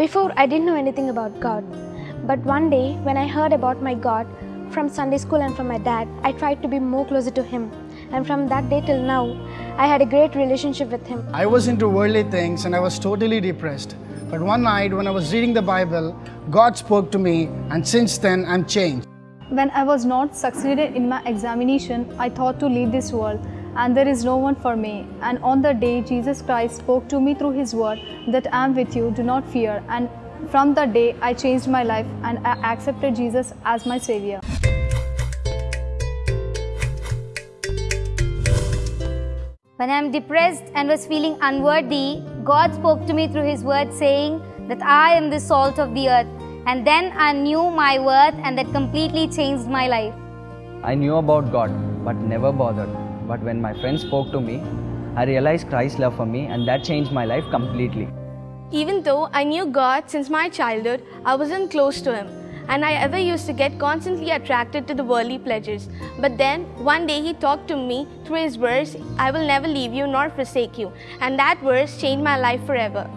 Before, I didn't know anything about God. But one day, when I heard about my God from Sunday school and from my dad, I tried to be more closer to Him. And from that day till now, I had a great relationship with Him. I was into worldly things and I was totally depressed. But one night when I was reading the Bible, God spoke to me, and since then I'm changed. When I was not succeeded in my examination, I thought to leave this world and there is no one for me. And on the day Jesus Christ spoke to me through his word that I am with you, do not fear. And from that day I changed my life and I accepted Jesus as my savior. When I am depressed and was feeling unworthy, God spoke to me through His word saying that I am the salt of the earth. And then I knew my worth and that completely changed my life. I knew about God, but never bothered. But when my friend spoke to me, I realized Christ's love for me, and that changed my life completely. Even though I knew God since my childhood, I wasn't close to Him, and I ever used to get constantly attracted to the worldly pleasures. But then, one day He talked to me through His verse, I will never leave you nor forsake you, and that verse changed my life forever.